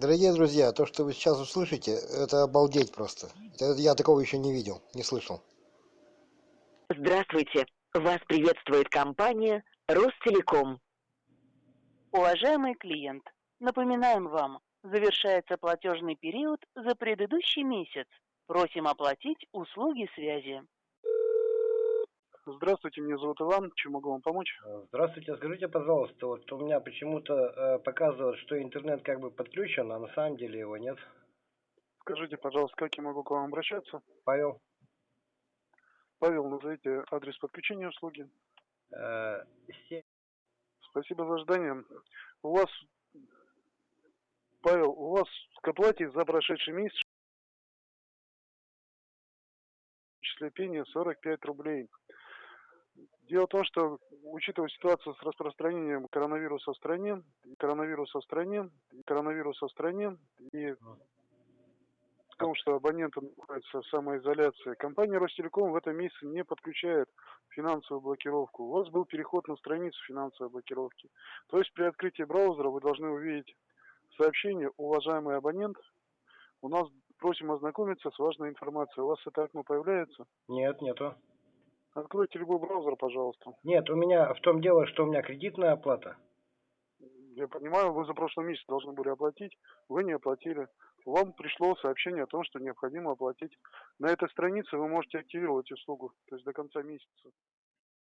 Дорогие друзья, то, что вы сейчас услышите, это обалдеть просто. Я такого еще не видел, не слышал. Здравствуйте! Вас приветствует компания Ростелеком. Уважаемый клиент, напоминаем вам, завершается платежный период за предыдущий месяц. Просим оплатить услуги связи. Здравствуйте, меня зовут Иван. Чем могу вам помочь? Здравствуйте, скажите, пожалуйста, вот у меня почему-то э, показывает, что интернет как бы подключен, а на самом деле его нет. Скажите, пожалуйста, как я могу к вам обращаться? Павел? Павел, назовите адрес подключения услуги. Э, се- Спасибо за ожидание. У вас, Павел, у вас к оплате за прошедший месяц числе пения 45 рублей. Дело в том, что, учитывая ситуацию с распространением коронавируса в стране, коронавируса в стране, коронавируса в стране, и в том, что абоненты находятся в самоизоляции, компания Ростелеком в этом месяце не подключает финансовую блокировку. У вас был переход на страницу финансовой блокировки. То есть при открытии браузера вы должны увидеть сообщение «Уважаемый абонент, у нас просим ознакомиться с важной информацией». У вас это окно появляется? Нет, нету. Откройте любой браузер, пожалуйста. Нет, у меня в том дело, что у меня кредитная оплата. Я понимаю, вы за прошлый месяц должны были оплатить, вы не оплатили. Вам пришло сообщение о том, что необходимо оплатить. На этой странице вы можете активировать услугу, то есть до конца месяца.